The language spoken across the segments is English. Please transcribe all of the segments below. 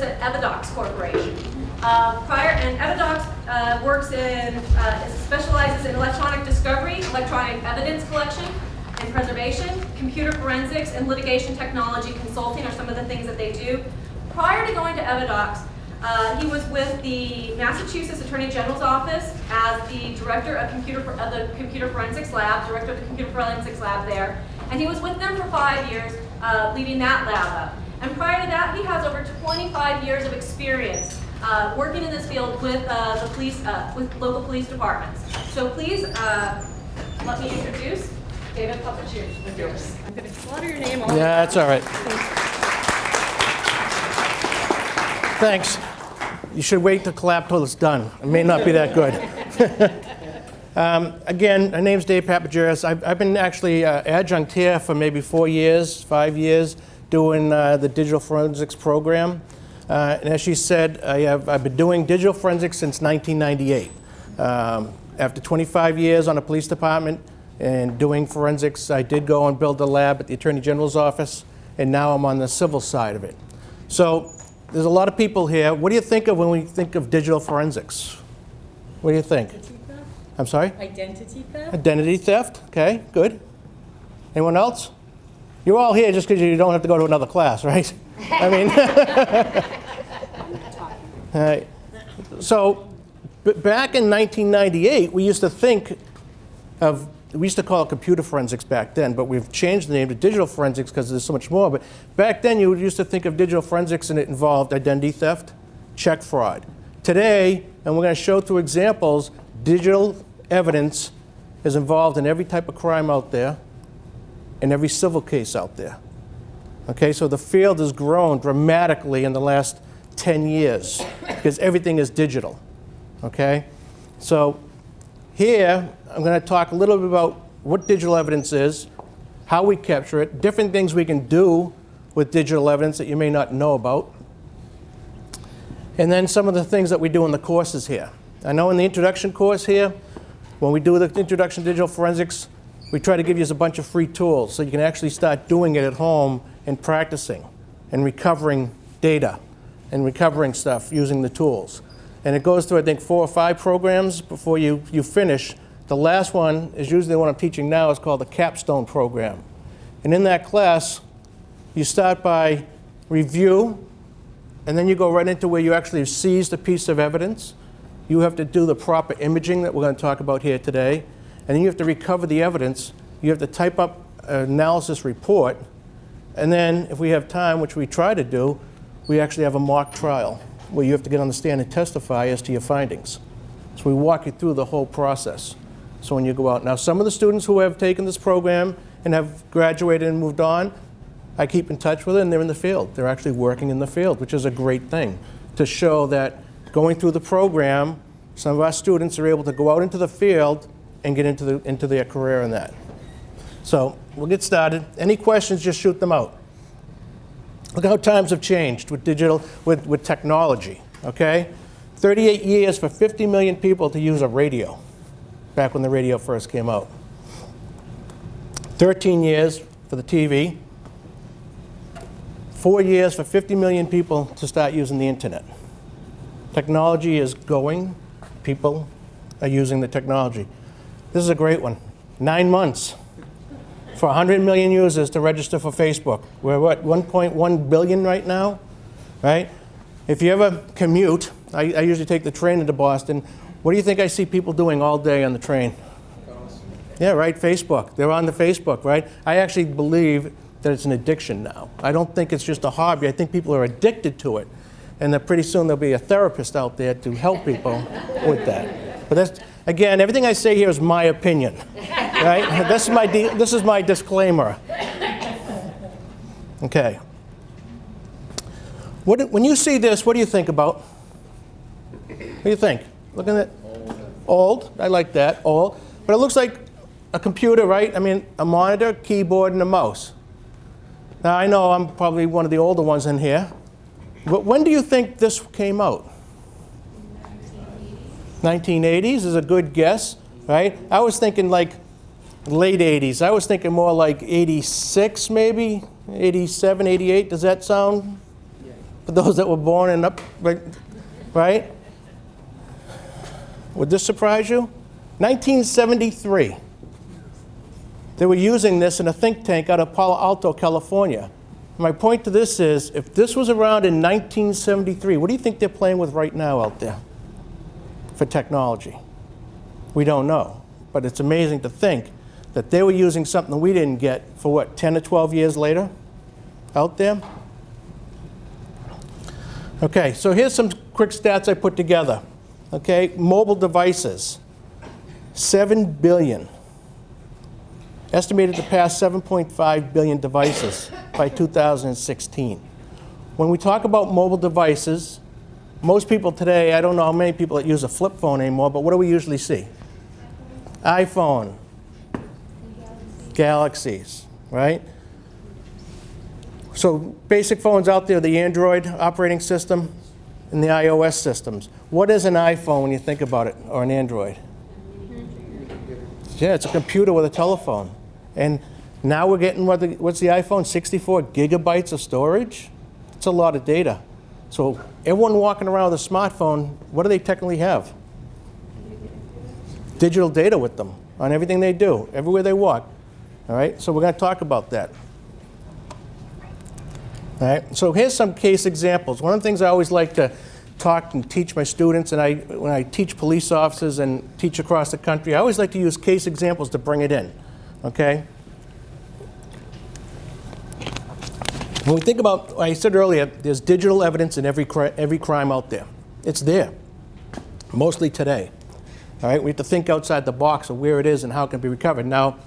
At Evidox Corporation. Uh, prior, and Evidox uh, works in, uh, specializes in electronic discovery, electronic evidence collection and preservation, computer forensics, and litigation technology consulting are some of the things that they do. Prior to going to Evidox, uh, he was with the Massachusetts Attorney General's Office as the director of computer of the Computer Forensics Lab, director of the Computer Forensics Lab there, and he was with them for five years, uh, leading that lab up. And prior to that, he has over 25 years of experience uh, working in this field with uh, the police, uh, with local police departments. So please, uh, let me introduce David Papachew. I'm going to slaughter your name all Yeah, that's all right. Thanks. You should wait to clap till it's done. It may not be that good. um, again, my name's Dave Papargiris. I've, I've been actually uh, adjunct here for maybe four years, five years, doing uh, the digital forensics program. Uh, and as she said, I have, I've been doing digital forensics since 1998. Um, after 25 years on a police department and doing forensics, I did go and build a lab at the Attorney General's office, and now I'm on the civil side of it. So there's a lot of people here. What do you think of when we think of digital forensics? What do you think? Identity theft? I'm sorry? Identity theft? Identity theft. Okay, good. Anyone else? You're all here just because you don't have to go to another class, right? I mean, all right. So, back in 1998, we used to think of, we used to call it computer forensics back then, but we've changed the name to digital forensics because there's so much more. But back then, you used to think of digital forensics and it involved identity theft, check fraud. Today, and we're going to show through examples, digital evidence is involved in every type of crime out there, in every civil case out there. Okay, so the field has grown dramatically in the last 10 years because everything is digital. Okay, so here I'm going to talk a little bit about what digital evidence is, how we capture it, different things we can do with digital evidence that you may not know about, and then some of the things that we do in the courses here. I know in the introduction course here, when we do the introduction to digital forensics, we try to give you a bunch of free tools so you can actually start doing it at home and practicing and recovering data and recovering stuff using the tools. And it goes through, I think, four or five programs before you, you finish. The last one is usually the one I'm teaching now. It's called the capstone program. And in that class, you start by review, and then you go right into where you actually seize a piece of evidence. You have to do the proper imaging that we're going to talk about here today. And then you have to recover the evidence. You have to type up an analysis report. And then, if we have time, which we try to do, we actually have a mock trial where you have to get on the stand and testify as to your findings. So we walk you through the whole process. So when you go out. Now, some of the students who have taken this program and have graduated and moved on, I keep in touch with them, and they're in the field. They're actually working in the field, which is a great thing to show that going through the program, some of our students are able to go out into the field and get into, the, into their career in that. So we'll get started. Any questions, just shoot them out. Look how times have changed with digital, with, with technology, okay? 38 years for 50 million people to use a radio, back when the radio first came out. 13 years for the TV. Four years for 50 million people to start using the internet. Technology is going, people are using the technology. This is a great one. Nine months for 100 million users to register for Facebook. We're what, 1.1 billion right now, right? If you ever commute, I, I, usually take the train into Boston. What do you think I see people doing all day on the train? Yeah, right, Facebook. They're on the Facebook, right? I actually believe that it's an addiction now. I don't think it's just a hobby. I think people are addicted to it. And that pretty soon there'll be a therapist out there to help people with that. But that's, again, everything I say here is my opinion. Right? This is my, this is my disclaimer. Okay. What, when you see this, what do you think about? What do you think? Looking at old. I like that, old. But it looks like a computer, right? I mean, a monitor, keyboard, and a mouse. Now, I know I'm probably one of the older ones in here. But when do you think this came out? 1980s is a good guess, right? I was thinking like late 80s. I was thinking more like 86 maybe, 87, 88. Does that sound? for those that were born in up, right? right? Would this surprise you? 1973. They were using this in a think tank out of Palo Alto, California. My point to this is, if this was around in 1973, what do you think they're playing with right now out there for technology? We don't know. But it's amazing to think that they were using something we didn't get for what, 10 or 12 years later out there? Okay, so here's some quick stats I put together. Okay, mobile devices, 7 billion. Estimated to pass 7.5 billion devices by 2016. When we talk about mobile devices, most people today, I don't know how many people that use a flip phone anymore, but what do we usually see? iPhone, Galaxies, right? So basic phones out there, the Android operating system and the iOS systems. What is an iPhone when you think about it, or an Android? Yeah, it's a computer with a telephone. And now we're getting, what the, what's the iPhone, 64 gigabytes of storage? It's a lot of data. So everyone walking around with a smartphone, what do they technically have? Digital data with them on everything they do, everywhere they walk. All right, so we're going to talk about that. All right, so here's some case examples. One of the things I always like to talk and teach my students, and I, when I teach police officers and teach across the country, I always like to use case examples to bring it in. Okay? When we think about, I said earlier, there's digital evidence in every, cri- every crime out there. It's there, mostly today. All right, we have to think outside the box of where it is and how it can be recovered. Now,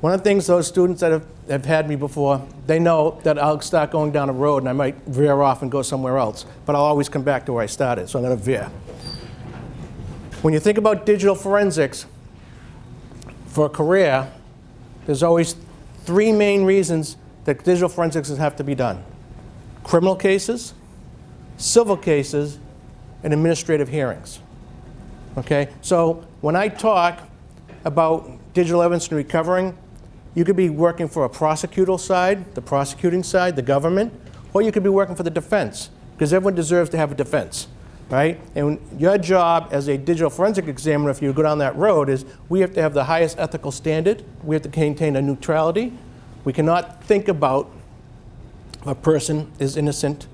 one of the things those students that have, have had me before, they know that I'll start going down a road and I might veer off and go somewhere else, but I'll always come back to where I started, so I'm to veer. When you think about digital forensics, for a career, there's always three main reasons that digital forensics have to be done. Criminal cases, civil cases, and administrative hearings. Okay, so when I talk about digital evidence and recovering, you could be working for a prosecutorial side, the prosecuting side, the government, or you could be working for the defense, because everyone deserves to have a defense, right? And your job as a digital forensic examiner, if you go down that road, is we have to have the highest ethical standard. We have to maintain a neutrality. We cannot think about a person is innocent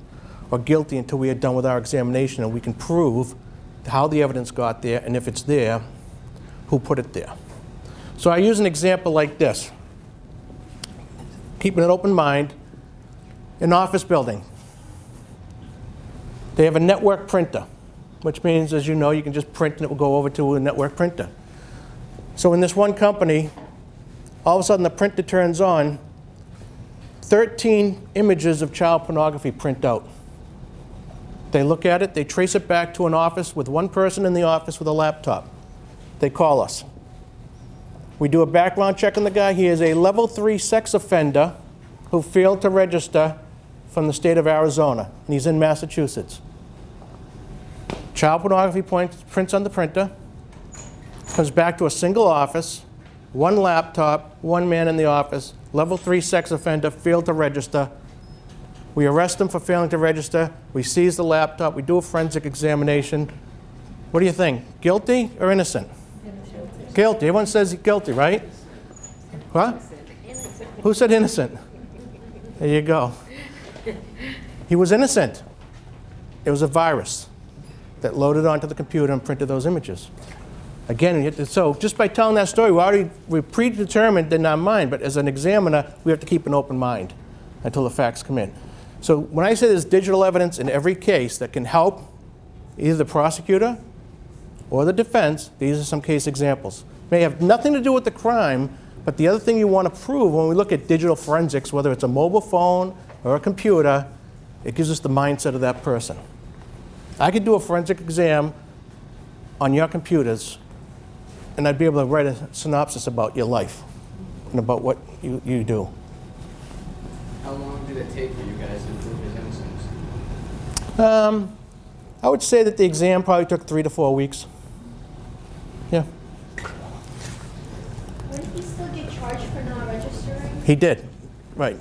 or guilty until we are done with our examination and we can prove how the evidence got there, and if it's there, who put it there. So I use an example like this. Keeping an open mind, an office building. They have a network printer, which means, as you know, you can just print and it will go over to a network printer. So in this one company, all of a sudden the printer turns on, 13 images of child pornography print out. They look at it, they trace it back to an office with one person in the office with a laptop. They call us. We do a background check on the guy. He is a level three sex offender who failed to register from the state of Arizona, and he's in Massachusetts. Child pornography prints on the printer, comes back to a single office, one laptop, one man in the office, level three sex offender, failed to register. We arrest him for failing to register. We seize the laptop. We do a forensic examination. What do you think? Guilty or innocent? Guilty. Everyone says he's guilty, right? What? Who said innocent? There you go. He was innocent. It was a virus that loaded onto the computer and printed those images. Again, so just by telling that story, we already we predetermined in not mind, but as an examiner, we have to keep an open mind until the facts come in. So when I say there's digital evidence in every case that can help either the prosecutor or the defense, these are some case examples. May have nothing to do with the crime, but the other thing you want to prove when we look at digital forensics, whether it's a mobile phone or a computer, it gives us the mindset of that person. I could do a forensic exam on your computers, and I'd be able to write a synopsis about your life and about what you, you do. How long did it take for you guys to prove his innocence? Um, I would say that the exam probably took three to four weeks. Yeah, Wouldn't he still get charged for not registering? he did, right.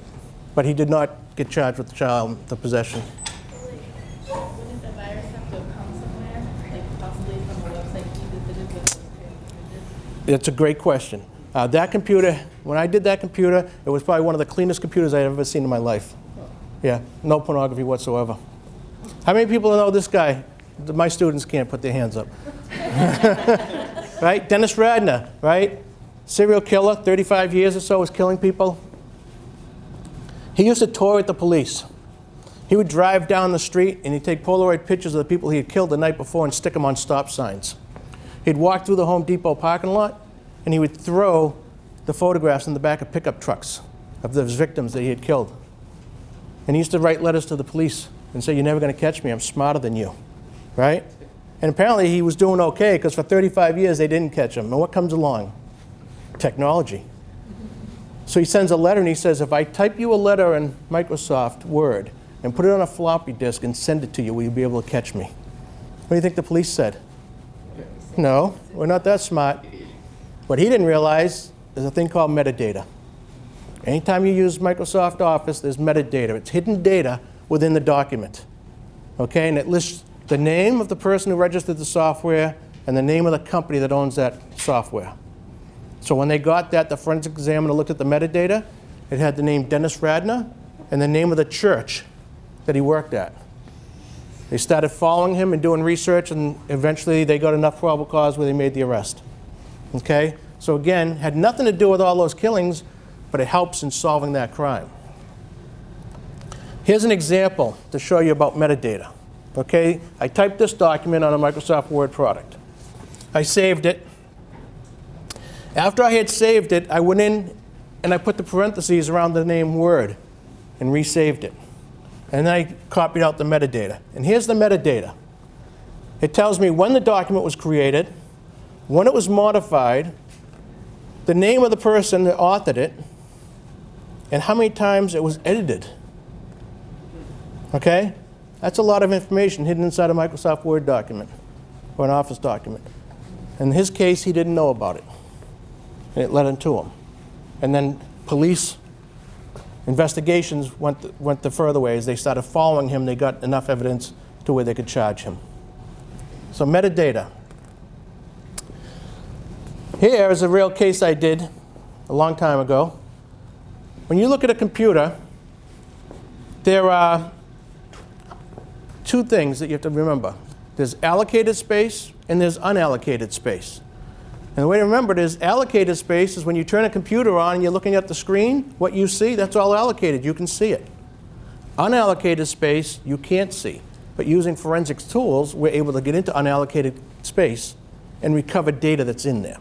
But he did not get get charged with the child, the possession. Wouldn't the virus have to have come somewhere, like possibly from a website you visited with those It's a great question. Uh, that computer, when I did that computer, it was probably one of the cleanest computers I've ever seen in my life. Yeah, no pornography whatsoever. How many people know this guy? My students can't put their hands up. right? Dennis Radner, right? Serial killer, 35 years or so, was killing people. He used to tour with the police. He would drive down the street and he'd take Polaroid pictures of the people he had killed the night before and stick them on stop signs. He'd walk through the Home Depot parking lot and he would throw the photographs in the back of pickup trucks of those victims that he had killed. And he used to write letters to the police and say, You're never going to catch me, I'm smarter than you. Right? And apparently he was doing okay because for 35 years they didn't catch him. And what comes along? Technology. So he sends a letter and he says, If I type you a letter in Microsoft Word and put it on a floppy disk and send it to you, will you be able to catch me? What do you think the police said? No, we're not that smart. What he didn't realize is a thing called metadata. Anytime you use Microsoft Office, there's metadata. It's hidden data within the document. Okay, and it lists the name of the person who registered the software and the name of the company that owns that software. So when they got that, the forensic examiner looked at the metadata. It had the name Dennis Radner and the name of the church that he worked at. They started following him and doing research, and eventually they got enough probable cause where they made the arrest. Okay? So again, had nothing to do with all those killings, but it helps in solving that crime. Here's an example to show you about metadata. Okay? I typed this document on a Microsoft Word product. I saved it. After I had saved it, I went in and I put the parentheses around the name Word and resaved it. And then I copied out the metadata. And here's the metadata. It tells me when the document was created, when it was modified, the name of the person that authored it, and how many times it was edited. Okay? That's a lot of information hidden inside a Microsoft Word document or an Office document. In his case, he didn't know about it. And it led into him. And then police investigations went the, went the further ways. They started following him. They got enough evidence to where they could charge him. So metadata. Here is a real case I did a long time ago. When you look at a computer, there are two things that you have to remember. There's allocated space and there's unallocated space. And the way to remember it is allocated space is when you turn a computer on and you're looking at the screen, what you see, that's all allocated. You can see it. Unallocated space, you can't see. But using forensics tools, we're able to get into unallocated space and recover data that's in there.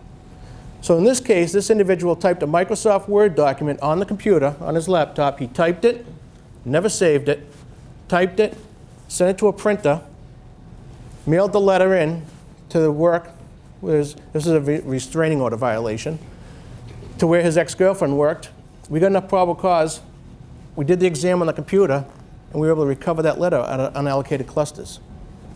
So in this case, this individual typed a Microsoft Word document on the computer, on his laptop. He typed it, never saved it, typed it, sent it to a printer, mailed the letter in to the work, this is a restraining order violation, to where his ex-girlfriend worked. We got enough probable cause. We did the exam on the computer, and we were able to recover that letter out of unallocated clusters.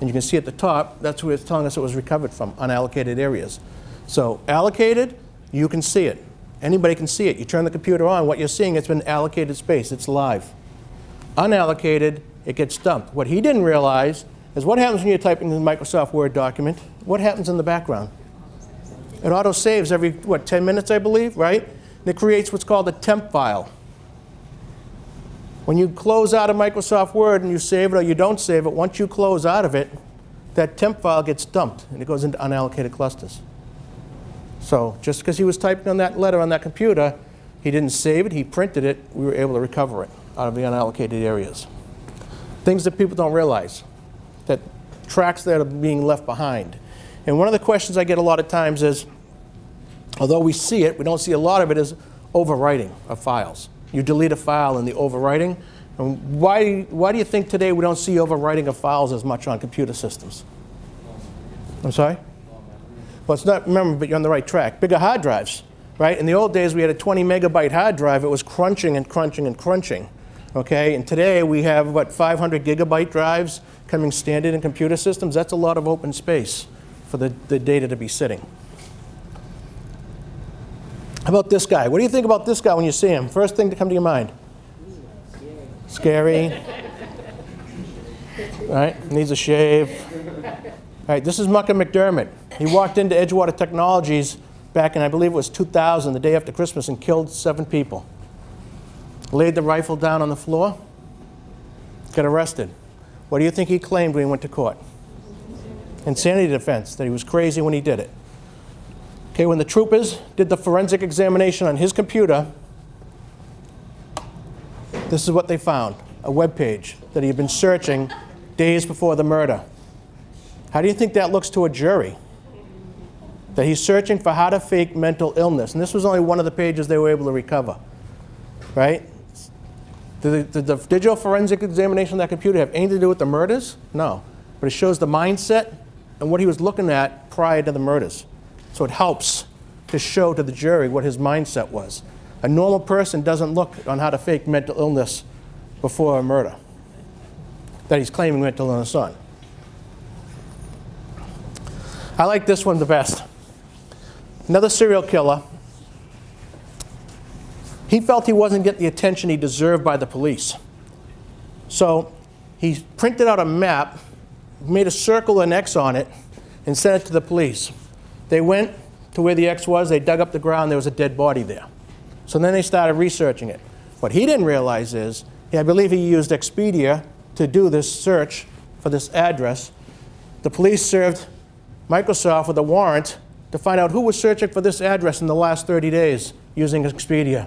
And you can see at the top, that's where it's telling us it was recovered from, unallocated areas. So allocated, you can see it. Anybody can see it. You turn the computer on, what you're seeing, it's been allocated space. It's live. Unallocated, it gets dumped. What he didn't realize is what happens when you're typing in a Microsoft Word document? What happens in the background? It auto saves every, what, 10 minutes, I believe, right? And it creates what's called a temp file. When you close out of Microsoft Word and you save it or you don't save it, once you close out of it, that temp file gets dumped and it goes into unallocated clusters. So just because he was typing on that letter on that computer, he didn't save it, he printed it, we were able to recover it out of the unallocated areas. Things that people don't realize, that tracks that are being left behind. And one of the questions I get a lot of times is, although we see it, we don't see a lot of it, is overwriting of files. You delete a file and the overwriting. And why, why do you think today we don't see overwriting of files as much on computer systems? I'm sorry? Well, it's not, remember, but you're on the right track. Bigger hard drives, right? In the old days, we had a 20 megabyte hard drive. It was crunching and crunching and crunching, okay? And today, we have, what, 500 gigabyte drives coming standard in computer systems? That's a lot of open space for the, the data to be sitting. How about this guy? What do you think about this guy when you see him? First thing to come to your mind? Scary. Right? Needs a shave. Right, this is Mucko McDermott. He walked into Edgewater Technologies back in, I believe it was 2000, the day after Christmas, and killed seven people. Laid the rifle down on the floor, got arrested. What do you think he claimed when he went to court? Insanity defense, that he was crazy when he did it. Okay, when the troopers did the forensic examination on his computer, this is what they found a web page that he had been searching days before the murder. How do you think that looks to a jury? That he's searching for how to fake mental illness. And this was only one of the pages they were able to recover. Right? Did the, did the digital forensic examination of that computer have anything to do with the murders? No. But it shows the mindset and what he was looking at prior to the murders. So it helps to show to the jury what his mindset was. A normal person doesn't look on how to fake mental illness before a murder that he's claiming mental illness on. I like this one the best. Another serial killer. He felt he wasn't getting the attention he deserved by the police. So he printed out a map, made a circle and X on it, and sent it to the police. They went to where the X was, they dug up the ground, there was a dead body there. So then they started researching it. What he didn't realize is, I believe he used Expedia to do this search for this address. The police served Microsoft with a warrant to find out who was searching for this address in the last 30 days using Expedia.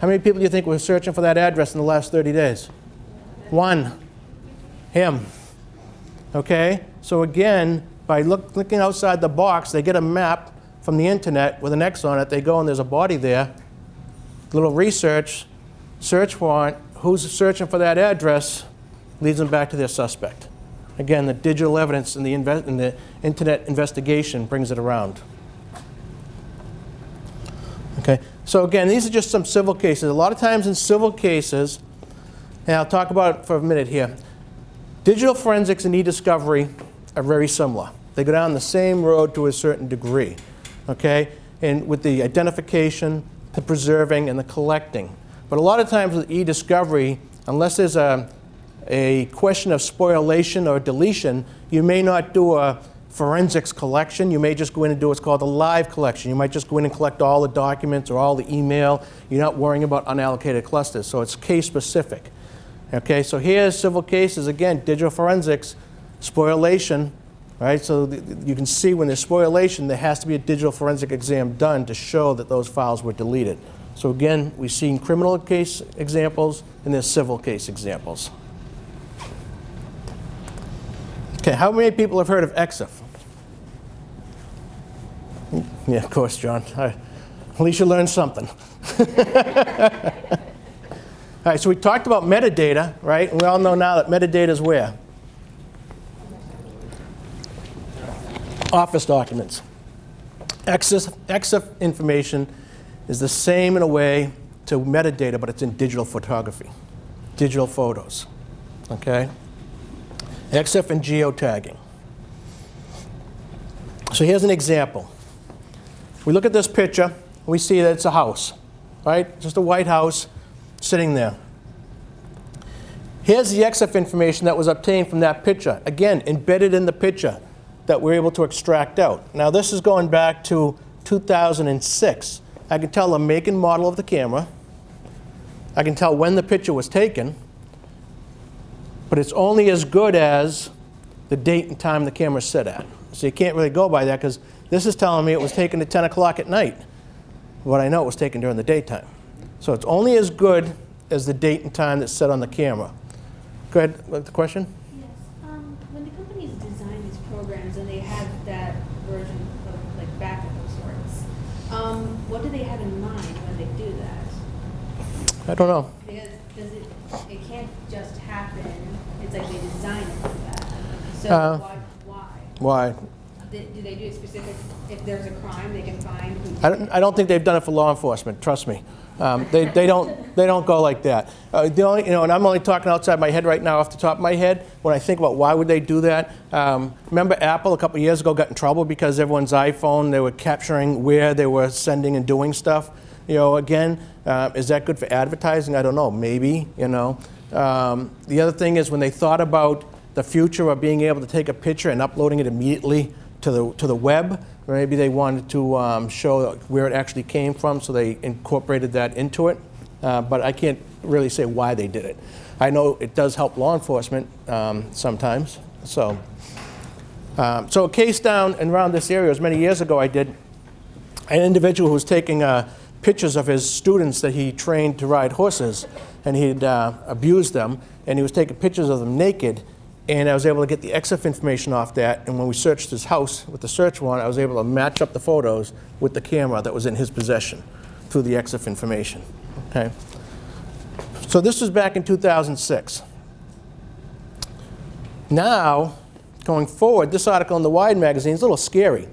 How many people do you think were searching for that address in the last 30 days? One. Him. Okay? So again, by look, looking outside the box, they get a map from the internet with an X on it. They go and there's a body there. Little research, search warrant, who's searching for that address, leads them back to their suspect. Again, the digital evidence and the, in the internet investigation brings it around. Okay, so again, these are just some civil cases. A lot of times in civil cases, and I'll talk about it for a minute here, digital forensics and e-discovery are very similar. They go down the same road to a certain degree, okay? And with the identification, the preserving, and the collecting. But a lot of times with e-discovery, unless there's a, a question of spoliation or deletion, you may not do a forensics collection. You may just go in and do what's called a live collection. You might just go in and collect all the documents or all the email. You're not worrying about unallocated clusters, so it's case specific. Okay, so here's civil cases, again, digital forensics, spoliation, right? So you can see when there's spoliation, there has to be a digital forensic exam done to show that those files were deleted. So again, we've seen criminal case examples and there's civil case examples. Okay, how many people have heard of EXIF? Yeah, of course, John. I- At least you learned something. All right, so we talked about metadata, right? And we all know now that metadata is where? Office documents. EXIF, EXIF information is the same in a way to metadata, but it's in digital photography, digital photos. Okay? EXIF and geotagging. So here's an example. We look at this picture, we see that it's a house, right? Just a white house sitting there. Here's the EXIF information that was obtained from that picture. Again, embedded in the picture that we're able to extract out. Now this is going back to 2006. I can tell the make and model of the camera. I can tell when the picture was taken, but it's only as good as the date and time the camera's set at. So you can't really go by that because this is telling me it was taken at 10 o'clock at night. But I know it was taken during the daytime. So it's only as good as the date and time that's set on the camera. Go ahead with the question. Yes, um, when the companies design these programs and they have that version of like backup of sorts, um, what do they have in mind when they do that? I don't know. Because, it, it can't just happen, it's like they design it for that. So Uh, why, why? Why? Do they do it specific, if there's a crime, they can find who I don't, I don't think they've done it for law enforcement, trust me. Um, they, they, don't, they don't go like that. Uh, the only, you know, and I'm only talking outside my head right now off the top of my head when I think about why would they do that. Um, remember Apple a couple of years ago got in trouble because everyone's iPhone, they were capturing where they were sending and doing stuff. You know, again, uh, is that good for advertising? I don't know, maybe, you know. Um, the other thing is when they thought about the future of being able to take a picture and uploading it immediately to the, to the web, maybe they wanted to um, show where it actually came from, so they incorporated that into it. Uh, but I can't really say why they did it. I know it does help law enforcement um, sometimes, so. Um, so a case down and around this area, as many years ago I did, an individual who was taking uh, pictures of his students that he trained to ride horses, and he'd uh, abused them, and he was taking pictures of them naked, and I was able to get the EXIF information off that, and when we searched his house with the search warrant, I was able to match up the photos with the camera that was in his possession through the EXIF information. Okay. So this was back in 2006. Now, going forward, this article in the Wired magazine is a little scary.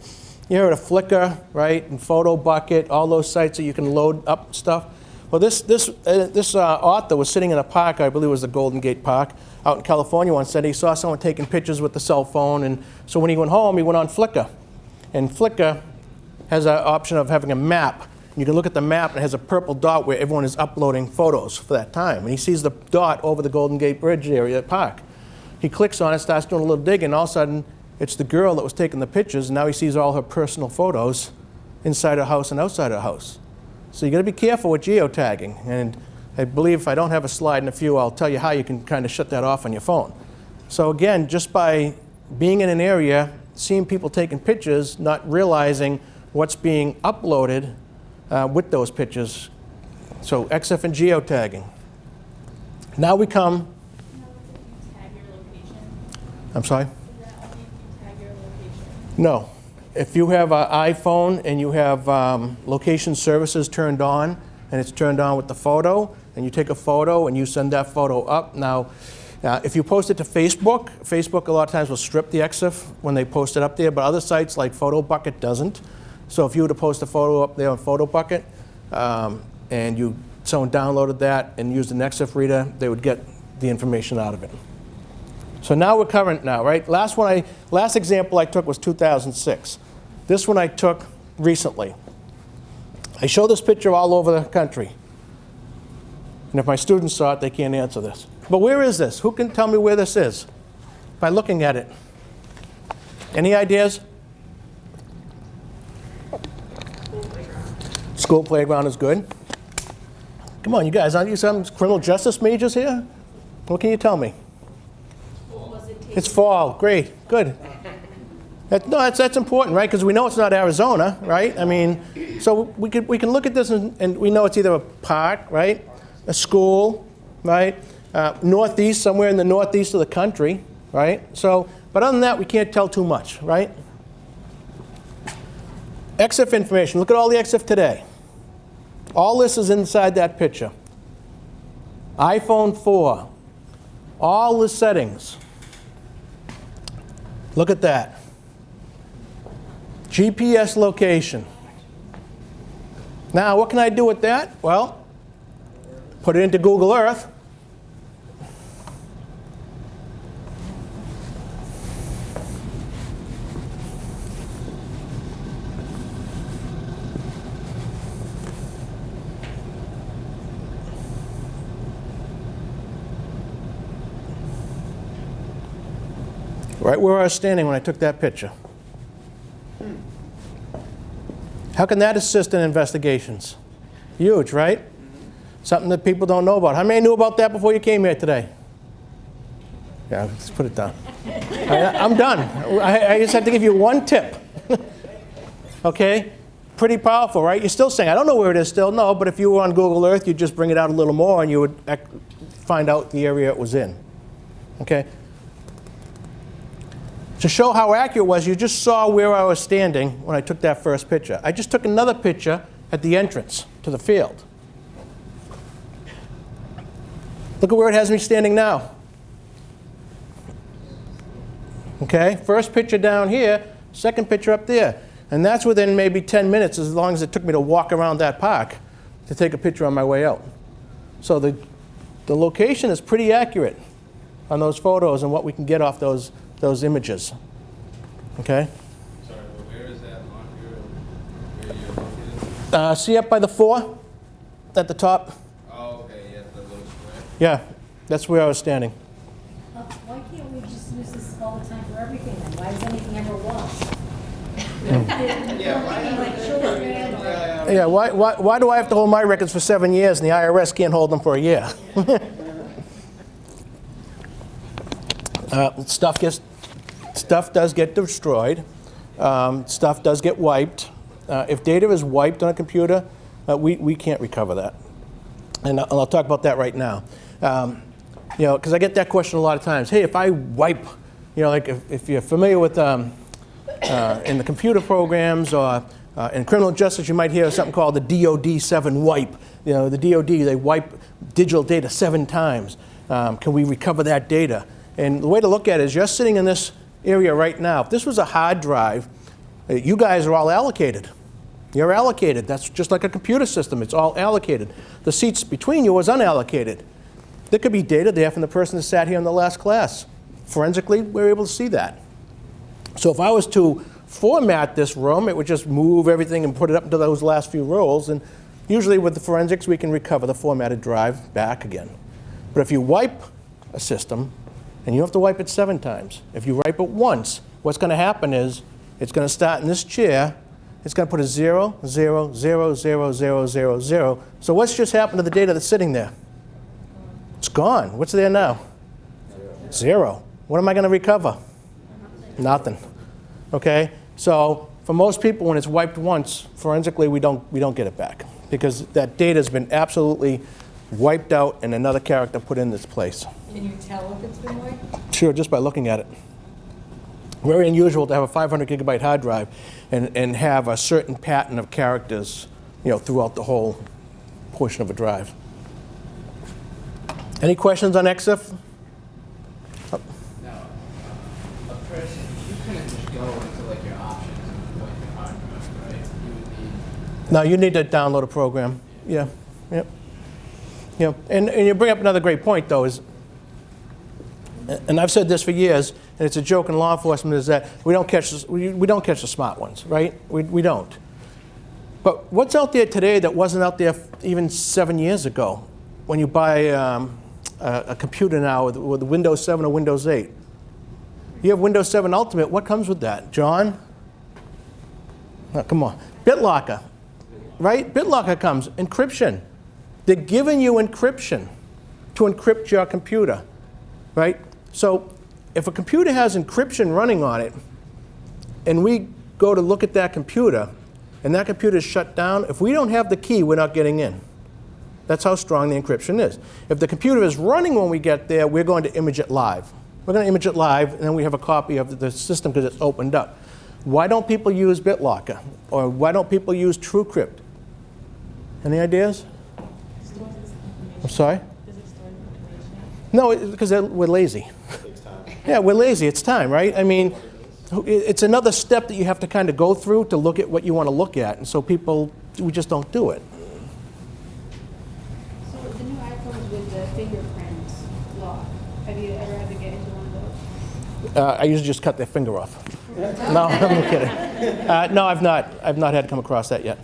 You heard of Flickr, right, and Photo Bucket, all those sites that you can load up stuff. Well, this, this, uh, this uh, author was sitting in a park, I believe it was the Golden Gate Park, out in California one said he saw someone taking pictures with the cell phone, and so when he went home, he went on Flickr. And Flickr has an option of having a map. You can look at the map, and it has a purple dot where everyone is uploading photos for that time. And he sees the dot over the Golden Gate Bridge area Park. He clicks on it, starts doing a little digging, and all of a sudden, it's the girl that was taking the pictures, and now he sees all her personal photos inside her house and outside her house. So you got to be careful with geotagging. And I believe if I don't have a slide in a few, I'll tell you how you can kind of shut that off on your phone. So again, just by being in an area, seeing people taking pictures, not realizing what's being uploaded uh, with those pictures. So EXIF and geotagging. Now we come, Now, if you tag your location, I'm sorry? is that only if you tag your location? No. If you have an iPhone and you have um, location services turned on, and it's turned on with the photo, and you take a photo and you send that photo up. Now, uh, if you post it to Facebook, Facebook a lot of times will strip the EXIF when they post it up there, but other sites like PhotoBucket doesn't. So if you were to post a photo up there on PhotoBucket, um, and you someone downloaded that and used an EXIF reader, they would get the information out of it. So now we're current now, right? Last one I, last example I took was 2006. This one I took recently. I show this picture all over the country. And if my students saw it, they can't answer this. But where is this? Who can tell me where this is? By looking at it. Any ideas? School playground is good. Come on, you guys, aren't you some criminal justice majors here? What can you tell me? It's fall, great, good. That, no, that's, that's important, right? Because we know it's not Arizona, right? I mean, so we can, we can look at this and, and we know it's either a park, right? A school, right? Uh, northeast, somewhere in the northeast of the country, right? So, but other than that, we can't tell too much, right? EXIF information, look at all the EXIF today. All this is inside that picture. iPhone 4, all the settings. Look at that. GPS location. Now, what can I do with that? Well, put it into Google Earth. Right where I was standing when I took that picture. How can that assist in investigations? Huge, right? Something that people don't know about. How many knew about that before you came here today? Yeah, let's put it down. I, I'm done. I, I just have to give you one tip. okay? Pretty powerful, right? You're still saying, I don't know where it is still. No, but if you were on Google Earth, you'd just bring it out a little more and you would find out the area it was in. Okay? To show how accurate it was, you just saw where I was standing when I took that first picture. I just took another picture at the entrance to the field. Look at where it has me standing now. Okay, first picture down here, second picture up there. And that's within maybe 10 minutes, as long as it took me to walk around that park to take a picture on my way out. So the, the location is pretty accurate on those photos and what we can get off those, those images. Okay? Sorry, but where is that on your, where you're located? Uh, see up by the four? at the top, Oh, okay, yeah, the little square. yeah, that's where I was standing. Uh, Why can't we just use this all the time for everything then? Why is anything ever lost? Yeah, why? Like children or- Yeah, Yeah, why, why, why do I have to hold my records for seven years and the IRS can't hold them for a year? uh, stuff gets, stuff does get destroyed. Um, stuff does get wiped. Uh, if data is wiped on a computer, uh, we, we can't recover that. And I'll, I'll talk about that right now. Um, you know, because I get that question a lot of times. Hey, if I wipe, you know, like if, if you're familiar with um, uh, in the computer programs or uh, in criminal justice, you might hear something called the DoD-7 wipe. You know, the DoD, they wipe digital data seven times. Um, can we recover that data? And the way to look at it is you're sitting in this area right now. If this was a hard drive, uh, you guys are all allocated. You're allocated. That's just like a computer system. It's all allocated. The seats between you is unallocated. There could be data there from the person that sat here in the last class. Forensically, we're able to see that. So if I was to format this room, it would just move everything and put it up into those last few rows. And usually with the forensics, we can recover the formatted drive back again. But if you wipe a system, and you have to wipe it seven times, if you wipe it once, what's going to happen is it's going to start in this chair. It's going to put a zero, zero, zero, zero, zero, zero, zero. So what's just happened to the data that's sitting there? It's gone. What's there now? Zero. What am I going to recover? Nothing. Okay? So for most people, when it's wiped once, forensically, we don't, we don't get it back because that data has been absolutely wiped out and another character put in its place. Can you tell if it's been wiped? Sure, just by looking at it. Very unusual to have a 500 gigabyte hard drive and, and have a certain pattern of characters, you know, throughout the whole portion of a drive. Any questions on EXIF? Now, uh, a person, you couldn't just go into like your options and point your hard drive, right? You need, No, you need to download a program. Yeah, yep. Yeah, and, and you bring up another great point, though, is, and I've said this for years, and it's a joke in law enforcement, is that we don't catch, the- we, we don't catch the smart ones, right? We, we don't. But what's out there today that wasn't out there even seven years ago? When you buy um, a, a computer now with, with Windows 7 or Windows 8. You have Windows 7 Ultimate, what comes with that? John? Oh, come on. BitLocker, right? BitLocker comes, encryption. They're giving you encryption to encrypt your computer, right? So if a computer has encryption running on it, and we go to look at that computer, and that computer is shut down, if we don't have the key, we're not getting in. That's how strong the encryption is. If the computer is running when we get there, we're going to image it live. We're going to image it live, and then we have a copy of the system because it's opened up. Why don't people use BitLocker? Or why don't people use TrueCrypt? Any ideas? I'm sorry? Does it store information? No, because we're lazy. Yeah, we're lazy. It's time, right? I mean, it's another step that you have to kind of go through to look at what you want to look at. And so people, we just don't do it. So the new iPhones with the fingerprint lock, have you ever had to get into one of those? Uh, I usually just cut their finger off. No, I'm kidding. Uh, no, I've not. I've not had to come across that yet.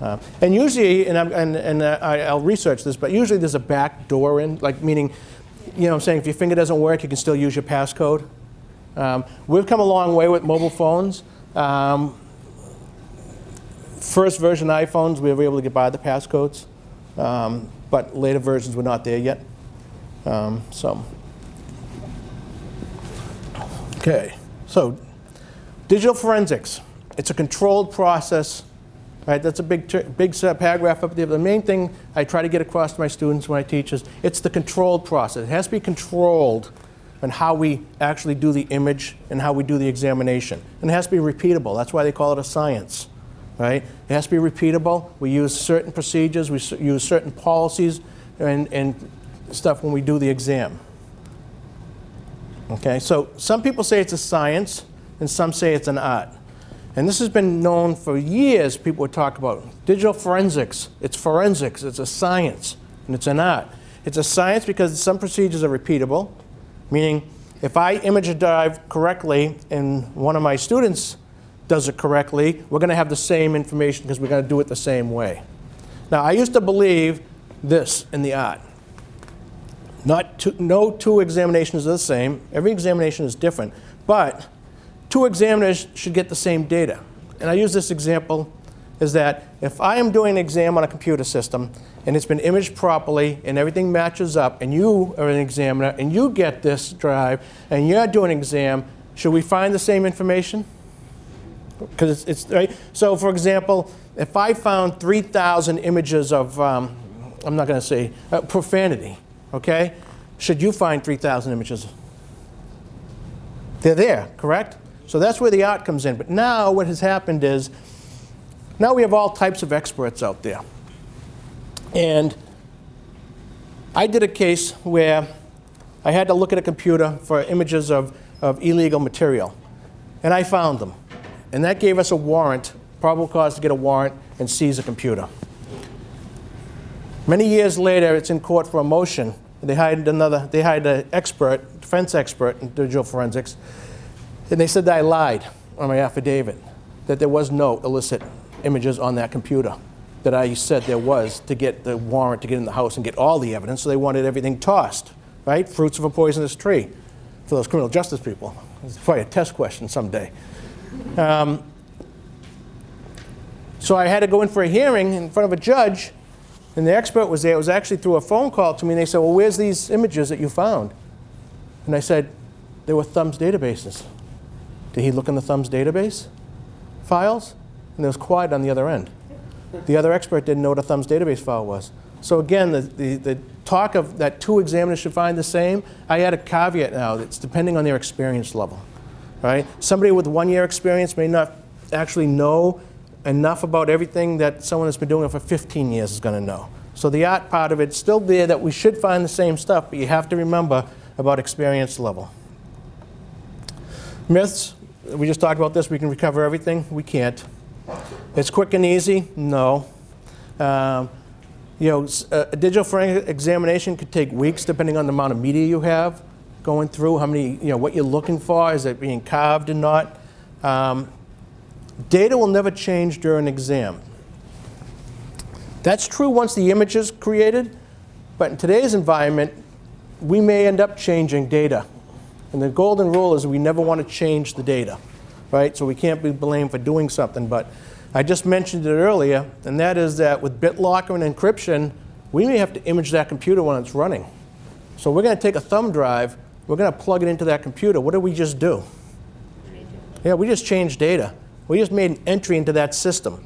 Uh, and usually, and, I'm, and, and uh, I'll research this, but usually there's a back door in, like meaning, you know what I'm saying, if your finger doesn't work, you can still use your passcode. Um, we've come a long way with mobile phones. Um, first version iPhones, we were able to get by the passcodes, um, but later versions were not there yet. Um, so, okay, so digital forensics. It's a controlled process, right? That's a big, big paragraph up there. The main thing I try to get across to my students when I teach is it's the controlled process. It has to be controlled on how we actually do the image and how we do the examination. And it has to be repeatable. That's why they call it a science, right? It has to be repeatable. We use certain procedures, we use certain policies and, and stuff when we do the exam. Okay, so some people say it's a science, and some say it's an art. And this has been known for years. People would talk about digital forensics. It's forensics. It's a science, and it's an art. It's a science because some procedures are repeatable, meaning if I image a drive correctly and one of my students does it correctly, we're going to have the same information because we're going to do it the same way. Now, I used to believe this in the art. Not two, no two examinations are the same. Every examination is different. But two examiners should get the same data. And I use this example is that if I am doing an exam on a computer system and it's been imaged properly and everything matches up and you are an examiner and you get this drive and you're doing an exam, should we find the same information? Because it's, it's, right? So for example, if I found 3,000 images of, um, I'm not going to say uh, profanity, okay? Should you find 3,000 images? They're there, correct? So that's where the art comes in. But now what has happened is, now we have all types of experts out there. And I did a case where I had to look at a computer for images of, of illegal material. And I found them. And that gave us a warrant, probable cause to get a warrant and seize a computer. Many years later, it's in court for a motion. They hired another, they hired an expert, defense expert in digital forensics, and they said that I lied on my affidavit, that there was no illicit images on that computer, that I said there was to get the warrant to get in the house and get all the evidence, so they wanted everything tossed, right? Fruits of a poisonous tree for those criminal justice people. It's probably a test question someday. Um, so I had to go in for a hearing in front of a judge, and the expert was there. It was actually through a phone call to me, and they said, well, where's these images that you found? And I said, they were Thumbs databases. Did he look in the Thumbs database files? And there was quiet on the other end. The other expert didn't know what a Thumbs database file was. So again, the, the, the talk of that two examiners should find the same, I add a caveat now. It's depending on their experience level. Right? Somebody with one year experience may not actually know enough about everything that someone that's been doing it for 15 years is going to know. So the art part of it's still there that we should find the same stuff, but you have to remember about experience level. Myths, we just talked about this, we can recover everything. We can't. It's quick and easy? No. Um, you know, a digital forensic examination could take weeks depending on the amount of media you have going through, how many, you know, what you're looking for, is it being carved or not. Um, data will never change during an exam. That's true once the image is created, but in today's environment, we may end up changing data. And the golden rule is we never want to change the data, right? So we can't be blamed for doing something, but I just mentioned it earlier, and that is that with BitLocker and encryption, we may have to image that computer when it's running. So we're going to take a thumb drive, we're going to plug it into that computer. What did we just do? Yeah, we just changed data. We just made an entry into that system.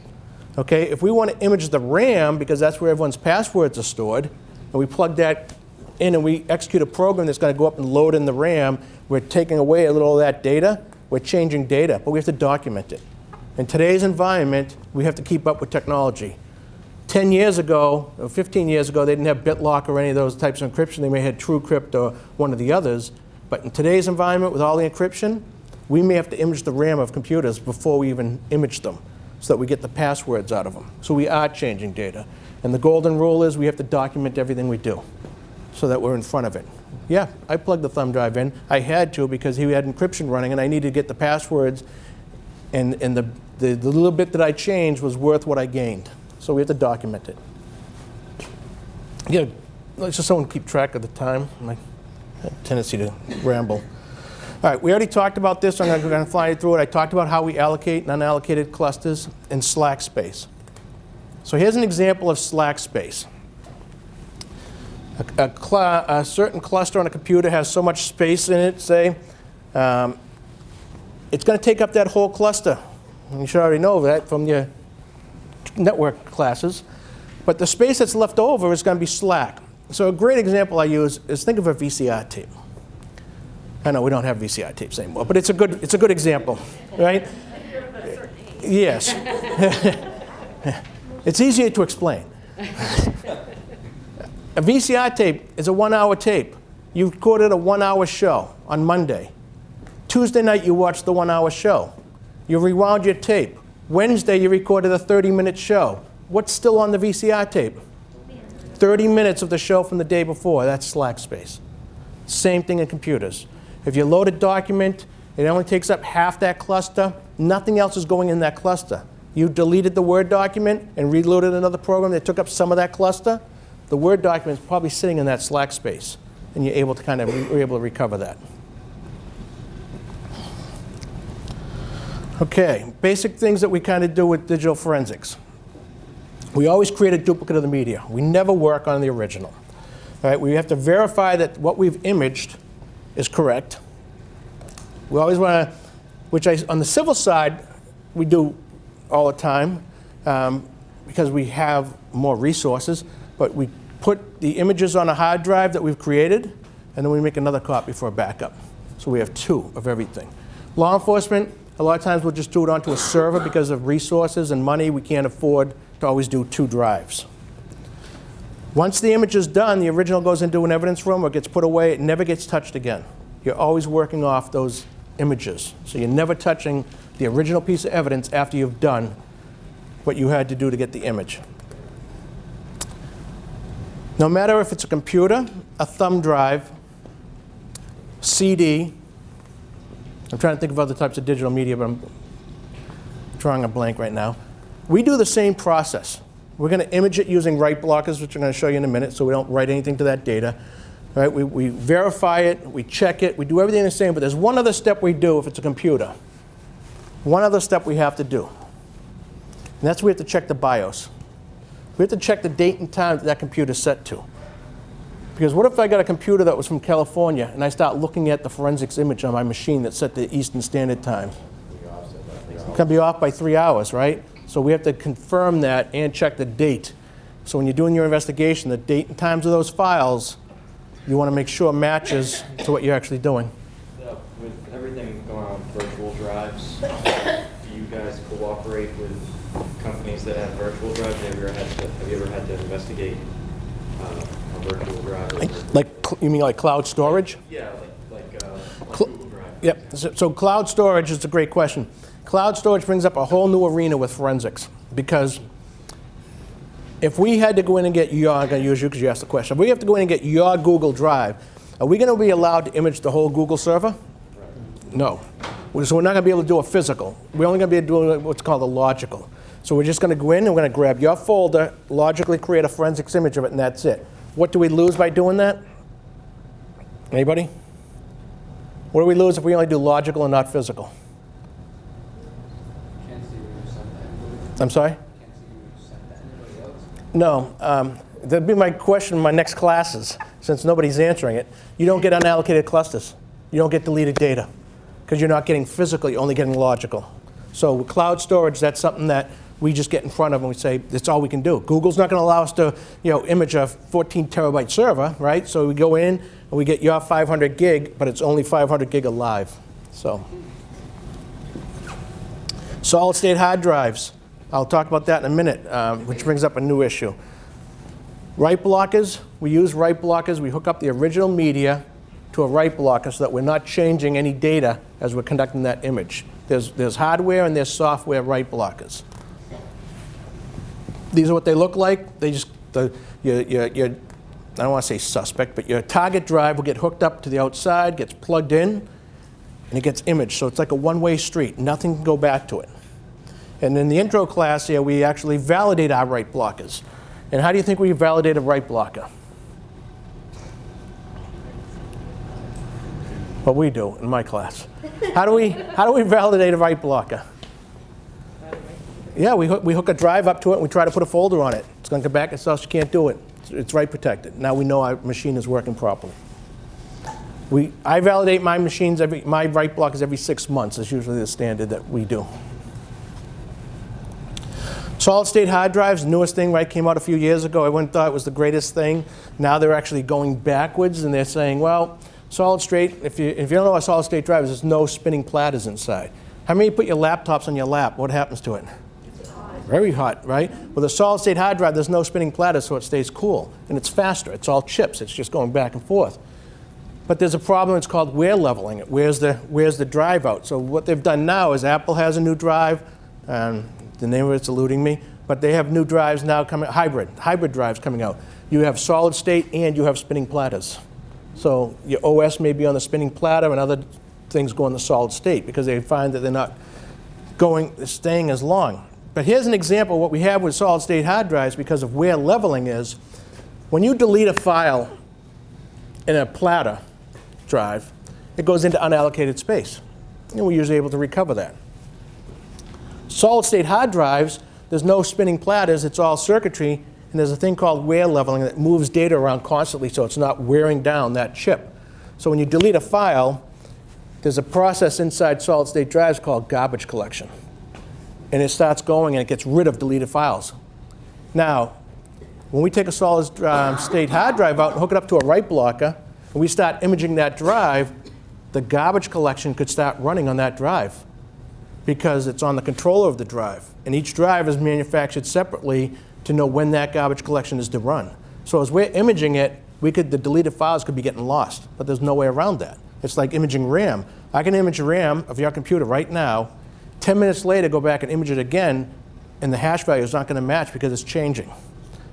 Okay, if we want to image the RAM, because that's where everyone's passwords are stored, and we plug that in and we execute a program that's going to go up and load in the RAM, we're taking away a little of that data, we're changing data, but we have to document it. In today's environment, we have to keep up with technology. 10 years ago, or 15 years ago, they didn't have BitLock or any of those types of encryption. They may have TrueCrypt or one of the others. But in today's environment, with all the encryption, we may have to image the RAM of computers before we even image them so that we get the passwords out of them. So we are changing data. And the golden rule is we have to document everything we do so that we're in front of it. Yeah, I plugged the thumb drive in. I had to because he had encryption running and I needed to get the passwords and, and the, the, the little bit that I changed was worth what I gained. So we have to document it. Yeah, let's just someone keep track of the time. My tendency to ramble. All right, we already talked about this. I'm going to fly through it. I talked about how we allocate unallocated clusters in slack space. So here's an example of slack space. A, a, a certain cluster on a computer has so much space in it, say, um, it's going to take up that whole cluster. You should already know that from your network classes. But the space that's left over is going to be slack. So a great example I use is think of a VCR tape. I know we don't have VCR tapes anymore, but it's a good, it's a good example, right? Yes. it's easier to explain. a VCR tape is a one-hour tape. You recorded a one-hour show on Monday. Tuesday night, you watched the one-hour show. You rewound your tape. Wednesday, you recorded a 30-minute show. What's still on the VCR tape? 30 minutes of the show from the day before. That's slack space. Same thing in computers. If you load a document, it only takes up half that cluster. Nothing else is going in that cluster. you deleted the Word document and reloaded another program that took up some of that cluster, the Word document is probably sitting in that slack space, and you're able to kind of, you're able to recover that. Okay, basic things that we kind of do with digital forensics. We always create a duplicate of the media. We never work on the original. All right, we have to verify that what we've imaged is correct. We always want to, which I, on the civil side, we do all the time um, because we have more resources, but we put the images on a hard drive that we've created, and then we make another copy for a backup. So we have two of everything. Law enforcement, a lot of times we'll just do it onto a server because of resources and money. We can't afford to always do two drives. Once the image is done, the original goes into an evidence room or gets put away. It never gets touched again. You're always working off those images. So you're never touching the original piece of evidence after you've done what you had to do to get the image. No matter if it's a computer, a thumb drive, CD, I'm trying to think of other types of digital media, but I'm drawing a blank right now. We do the same process. We're going to image it using write blockers, which I'm going to show you in a minute, so we don't write anything to that data. Right, we, we verify it, we check it, we do everything the same, but there's one other step we do if it's a computer. One other step we have to do. And that's we have to check the BIOS. We have to check the date and time that that computer is set to. Because what if I got a computer that was from California and I start looking at the forensics image on my machine that's set to Eastern Standard Time? It can be off by three hours, right? So we have to confirm that and check the date. So when you're doing your investigation, the date and times of those files, you want to make sure matches to what you're actually doing. With everything going on with virtual drives, do you guys cooperate with companies that have virtual drives? Have you ever had you ever had to investigate uh, a virtual drive? Like, like you mean like cloud storage? Yeah, like, like uh, like Google Drive. Yep. So, so cloud storage is a great question. Cloud storage brings up a whole new arena with forensics because if we had to go in and get your, I'm going to use you because you asked the question. If we have to go in and get your Google Drive, are we going to be allowed to image the whole Google server? No. So we're not going to be able to do a physical. We're only going to be doing what's called a logical. So we're just going to go in and we're going to grab your folder, logically create a forensics image of it, and that's it. What do we lose by doing that? Anybody? What do we lose if we only do logical and not physical? I'm sorry? No. Um, that'd be my question in my next classes, since nobody's answering it. You don't get unallocated clusters. You don't get deleted data because you're not getting physical, you're only getting logical. So with cloud storage, that's something that we just get in front of and we say, that's all we can do. Google's not going to allow us to you know, image a 14 terabyte server, right? So we go in and we get your 500 gig, but it's only 500 gig alive. So. Solid state hard drives. I'll talk about that in a minute, um, which brings up a new issue. Write blockers, we use write blockers. We hook up the original media to a write blocker so that we're not changing any data as we're conducting that image. There's, there's hardware and there's software write blockers. These are what they look like. They just, the, your, your, your, I don't want to say suspect, but your target drive will get hooked up to the outside, gets plugged in, and it gets imaged. So it's like a one-way street. Nothing can go back to it. And in the intro class here, we actually validate our write blockers. And how do you think we validate a write blocker? What we do in my class. How do we, how do we validate a write blocker? Yeah, we hook, we hook a drive up to it and we try to put a folder on it. It's going to come back and says you can't do it. It's, it's write protected. Now we know our machine is working properly. We, I validate my machines every, my write block is every six months is usually the standard that we do. Solid state hard drives, newest thing, right, came out a few years ago. Everyone thought it was the greatest thing. Now they're actually going backwards and they're saying, well, solid state, if you, if you don't know what solid state drive is, there's no spinning platters inside. How many put your laptops on your lap? What happens to it? Very hot, right? With a solid state hard drive, there's no spinning platter, so it stays cool. And it's faster. It's all chips. It's just going back and forth. But there's a problem, it's called wear leveling it. Where's the, where's the drive out? So what they've done now is Apple has a new drive, um, the name of it's eluding me, but they have new drives now coming, hybrid, hybrid drives coming out. You have solid state and you have spinning platters. So your OS may be on the spinning platter and other things go in the solid state because they find that they're not going, staying as long. But here's an example of what we have with solid state hard drives because of wear leveling is. When you delete a file in a platter drive, it goes into unallocated space. And we're usually able to recover that. Solid state hard drives, there's no spinning platters, it's all circuitry, and there's a thing called wear leveling that moves data around constantly so it's not wearing down that chip. So when you delete a file, there's a process inside solid state drives called garbage collection. And it starts going and it gets rid of deleted files. Now, when we take a solid um, state hard drive out and hook it up to a write blocker, and we start imaging that drive, the garbage collection could start running on that drive because it's on the controller of the drive. And each drive is manufactured separately to know when that garbage collection is to run. So as we're imaging it, we could, the deleted files could be getting lost, but there's no way around that. It's like imaging RAM. I can image RAM of your computer right now, 10 minutes later go back and image it again, and the hash value is not going to match because it's changing.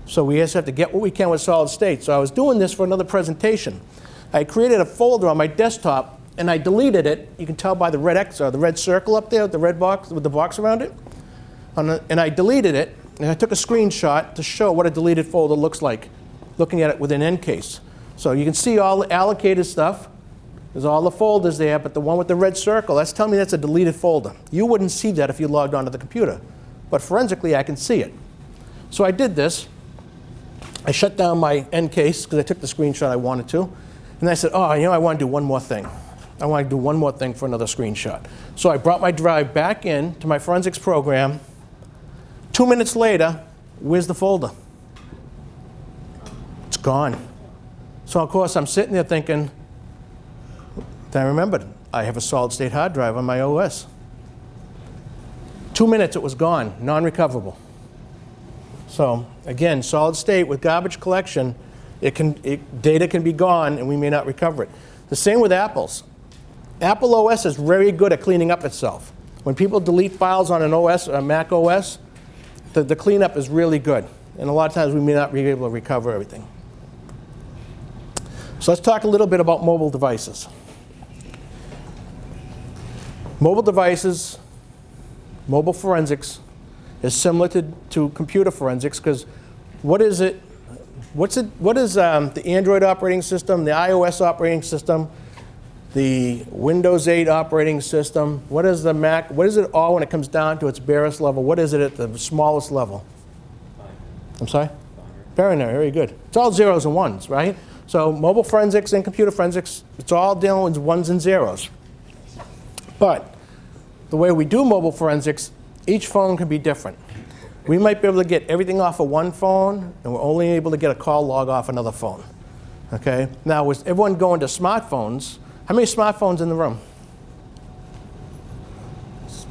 So we just have to get what we can with solid state. So I was doing this for another presentation. I created a folder on my desktop and I deleted it. You can tell by the red X or the red circle up there, the red box with the box around it. And I deleted it and I took a screenshot to show what a deleted folder looks like, looking at it with an EnCase. So you can see all the allocated stuff. There's all the folders there, but the one with the red circle, that's telling me that's a deleted folder. You wouldn't see that if you logged onto the computer. But forensically, I can see it. So I did this. I shut down my EnCase because I took the screenshot I wanted to. And I said, oh, you know, I want to do one more thing. I want to do one more thing for another screenshot. So I brought my drive back in to my forensics program. Two minutes later, where's the folder? It's gone. So of course I'm sitting there thinking, then I remembered, I have a solid state hard drive on my OS. Two minutes it was gone, non-recoverable. So again, solid state with garbage collection, it can, it, data can be gone and we may not recover it. The same with Apple's. Apple OS is very good at cleaning up itself. When people delete files on an OS, a Mac OS, the, the cleanup is really good. And a lot of times we may not be able to recover everything. So let's talk a little bit about mobile devices. Mobile devices, mobile forensics is similar to, to computer forensics because what is it? What's it? What is um, the Android operating system, the iOS operating system, the Windows 8 operating system? What is the Mac? What is it all when it comes down to its barest level? What is it at the smallest level? I'm sorry? Binary, very good. It's all zeros and ones, right? So mobile forensics and computer forensics, it's all dealing with ones and zeros. But the way we do mobile forensics, each phone can be different. We might be able to get everything off of one phone, and we're only able to get a call log off another phone. Okay? Now, with everyone going to smartphones, how many smartphones in the room?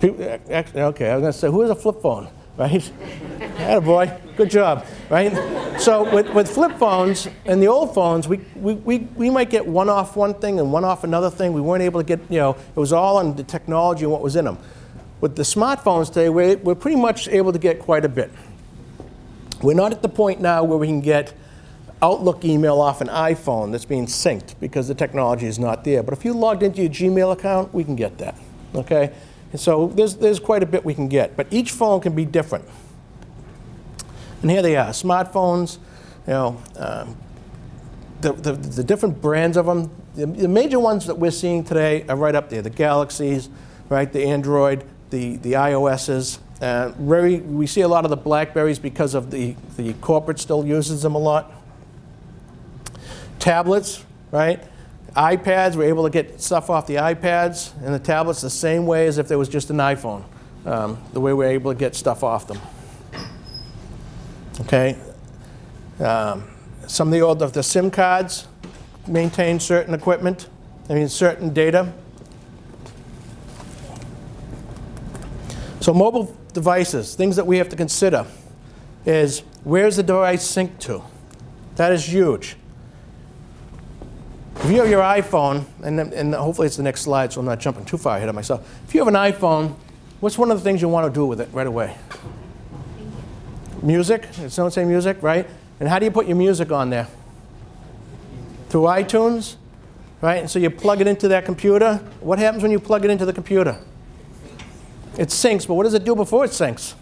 People- eh, eh, actually, Okay, I was going to say, who has a flip phone? Right? boy, good job, right? So with, with flip phones and the old phones, we, we, we, we might get one off one thing and one off another thing. We weren't able to get, you know, it was all on the technology and what was in them. With the smartphones today, we're, we're pretty much able to get quite a bit. We're not at the point now where we can get Outlook email off an iPhone that's being synced because the technology is not there. But if you logged into your Gmail account, we can get that, okay? And so there's, there's quite a bit we can get, but each phone can be different. And here they are, smartphones, you know, um, the, the, the different brands of them. The, the major ones that we're seeing today are right up there, the Galaxies, right, the Android, the, the iOSs. Uh, very, we see a lot of the Blackberries because of the, the corporate still uses them a lot. Tablets, right? iPads, we're able to get stuff off the iPads and the tablets the same way as if there was just an iPhone, um, the way we're able to get stuff off them. Okay? Um, some of the old, of the SIM cards maintain certain equipment, I mean, certain data. So mobile devices, things that we have to consider is where's the device synced to? That is huge. If you have your iPhone, and, and hopefully it's the next slide so I'm not jumping too far ahead of myself. If you have an iPhone, what's one of the things you want to do with it right away? Music? Did someone say music, right? And how do you put your music on there? Through iTunes, right? And so you plug it into that computer. What happens when you plug it into the computer? It syncs, but what does it do before it syncs?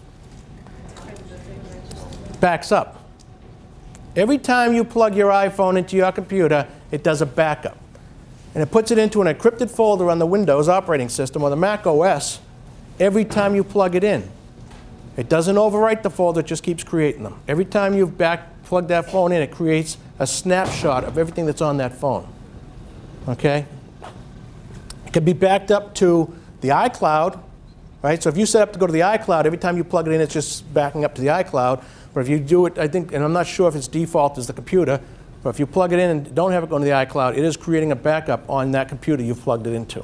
backs up. Every time you plug your iPhone into your computer, it does a backup. And it puts it into an encrypted folder on the Windows operating system or the Mac OS every time you plug it in. It doesn't overwrite the folder, it just keeps creating them. Every time you've back plug that phone in, it creates a snapshot of everything that's on that phone. Okay? It can be backed up to the iCloud, right? So if you set up to go to the iCloud, every time you plug it in, it's just backing up to the iCloud. But if you do it, I think, and I'm not sure if its default is the computer, but if you plug it in and don't have it go to the iCloud, it is creating a backup on that computer you've plugged it into.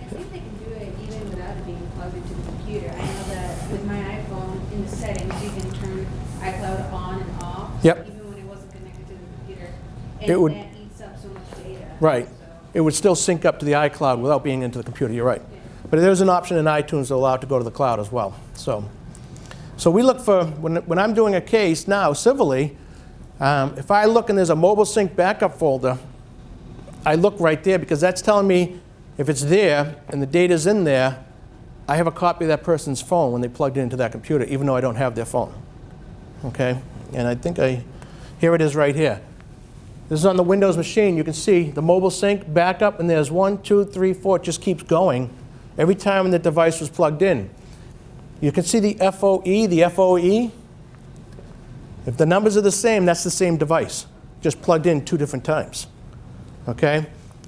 I think they can do it even without being plugged into the computer. I know that with my iPhone, in the settings, you can turn iCloud on and off. Yep. Even when it wasn't connected to the computer. It would- that eats up so much data. Right. So- It would still sync up to the iCloud without being into the computer, you're right. But there's an option in iTunes that allow it to go to the cloud as well. So, so we look for, when, when I'm doing a case now civilly, um, if I look and there's a mobile sync backup folder, I look right there because that's telling me if it's there and the data's in there, I have a copy of that person's phone when they plugged it into that computer, even though I don't have their phone. Okay? And I think I, here it is right here. This is on the Windows machine. You can see the mobile sync backup, and there's one, two, three, four. It just keeps going every time the device was plugged in. You can see the FOE, the FOE. If the numbers are the same, that's the same device, just plugged in two different times. Okay?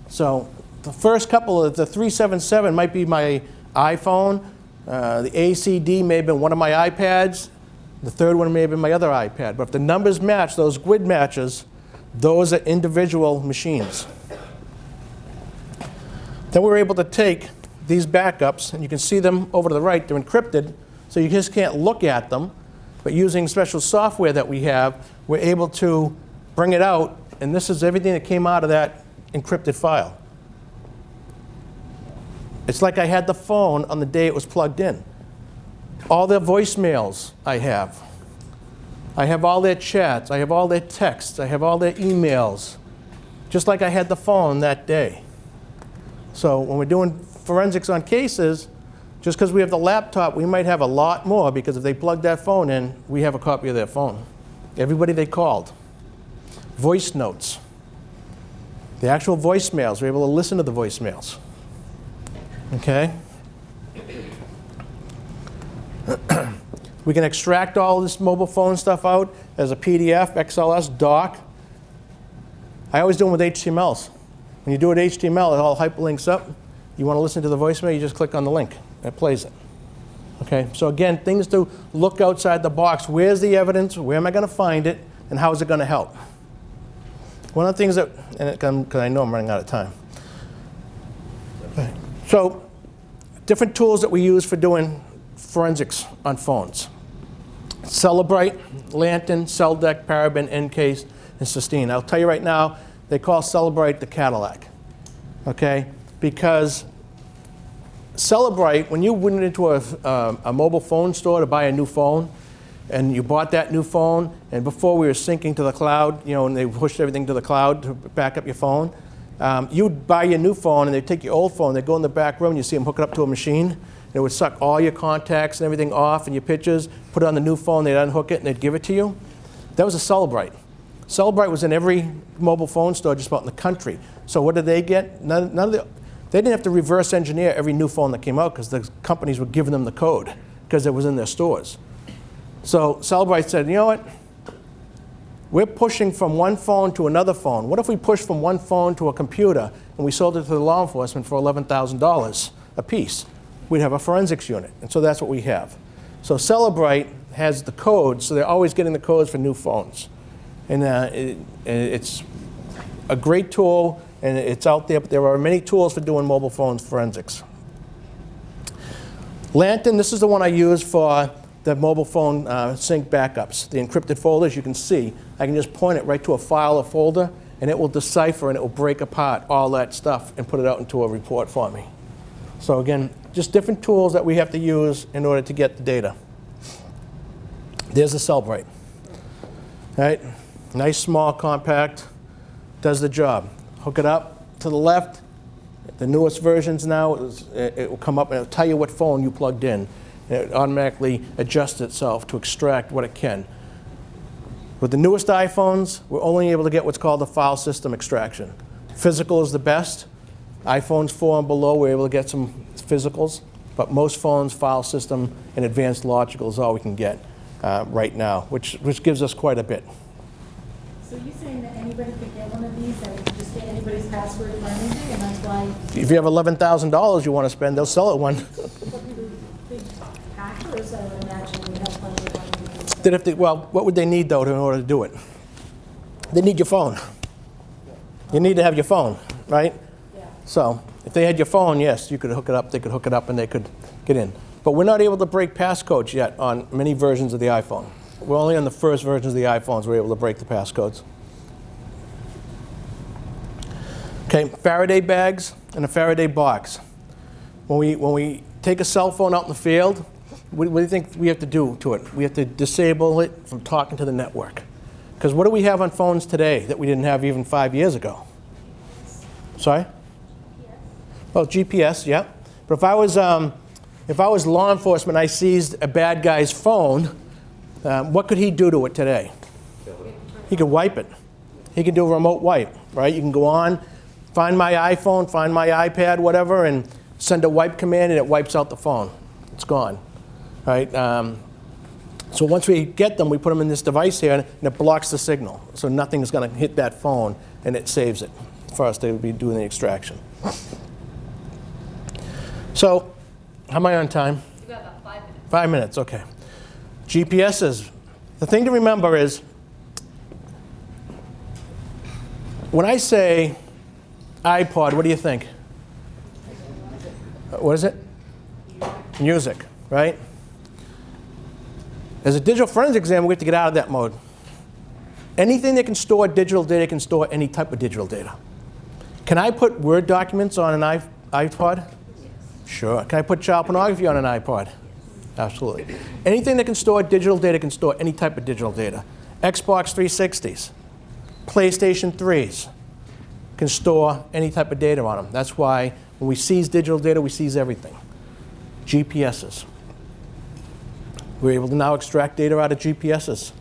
So the first couple of the 377 might be my iPhone. Uh, the ACD may have been one of my iPads. The third one may have been my other iPad. But if the numbers match, those GUID matches, those are individual machines. Then we were able to take these backups, and you can see them over to the right. They're encrypted, so you just can't look at them. But using special software that we have, we're able to bring it out, and this is everything that came out of that encrypted file. It's like I had the phone on the day it was plugged in. All their voicemails I have. I have all their chats. I have all their texts. I have all their emails. Just like I had the phone that day. So when we're doing forensics on cases, just because we have the laptop, we might have a lot more because if they plug that phone in, we have a copy of their phone. Everybody they called. Voice notes. The actual voicemails, we're able to listen to the voicemails. Okay? we can extract all this mobile phone stuff out as a PDF, XLS, doc. I always do them with HTMLs. When you do it HTML, it all hyperlinks up. You want to listen to the voicemail, you just click on the link. It plays it. Okay, so again, things to look outside the box. Where's the evidence? Where am I going to find it? And how is it going to help? One of the things that, and because I know I'm running out of time. So, different tools that we use for doing forensics on phones. Cellebrite, Lantern, CellDEK, Paraben, EnCase, and Susteen. I'll tell you right now, they call Cellebrite the Cadillac, okay? Because Cellebrite, when you went into a, uh, a mobile phone store to buy a new phone, and you bought that new phone, and before we were syncing to the cloud, you know, and they pushed everything to the cloud to back up your phone, um, you'd buy your new phone, and they'd take your old phone, they'd go in the back room, and you see them hook it up to a machine, and it would suck all your contacts and everything off, and your pictures, put it on the new phone, they'd unhook it, and they'd give it to you. That was a Cellebrite. Cellebrite was in every mobile phone store just about in the country. So what did they get? None, none of the, they didn't have to reverse engineer every new phone that came out because the companies were giving them the code because it was in their stores. So Cellebrite said, you know what? We're pushing from one phone to another phone. What if we push from one phone to a computer and we sold it to the law enforcement for $11,000 a piece? We'd have a forensics unit. And so that's what we have. So Cellebrite has the codes, so they're always getting the codes for new phones. And uh, it, it's a great tool, and it's out there, but there are many tools for doing mobile phone forensics. Lantern, this is the one I use for the mobile phone uh, sync backups. The encrypted folders, you can see, I can just point it right to a file or folder, and it will decipher and it will break apart all that stuff and put it out into a report for me. So again, just different tools that we have to use in order to get the data. There's the Cellebrite. Right? Nice, small, compact, does the job. Hook it up to the left. The newest versions now, it, will come up and it'll tell you what phone you plugged in. And it automatically adjusts itself to extract what it can. With the newest iPhones, we're only able to get what's called a file system extraction. Physical is the best. iPhones 4 and below, we're able to get some physicals, but most phones, file system, and advanced logical is all we can get uh, right now, which, which gives us quite a bit. So you're saying that anybody could get one of these, password for anything, and that's why If you have $11,000 you want to spend, they'll sell it one. hackers, I would imagine, would have plenty of money. That if they, well, what would they need though to- in order to do it? They need your phone. You need to have your phone, right? Yeah. So if they had your phone, yes, you could hook it up, they could hook it up and they could get in. But we're not able to break passcodes yet on many versions of the iPhone. We're only on the first versions of the iPhones we're able to break the passcodes. Okay, Faraday bags and a Faraday box. When we, when we take a cell phone out in the field, what, what do you think we have to do to it? We have to disable it from talking to the network. Because what do we have on phones today that we didn't have even five years ago? Sorry? Well, GPS, yeah. But if I was, um, if I was law enforcement, I seized a bad guy's phone, um, what could he do to it today? He could wipe it. He could do a remote wipe, right? You can go on, find my iPhone, find my iPad, whatever, and send a wipe command, and it wipes out the phone. It's gone, right? Um, so once we get them, we put them in this device here, and it blocks the signal. So nothing is going to hit that phone, and it saves it for us to be doing the extraction. So, how am I on time? You got about five minutes. Five minutes, okay. GPSs. The thing to remember is, when I say iPod, what do you think? Uh, What is it? Music, right? As a digital forensics examiner, we have to get out of that mode. Anything that can store digital data can store any type of digital data. Can I put Word documents on an iPod? Sure. Can I put child pornography on an iPod? Absolutely. Anything that can store digital data can store any type of digital data. Xbox 360s, PlayStation 3s can store any type of data on them. That's why when we seize digital data, we seize everything. GPSs. We're able to now extract data out of GPSs,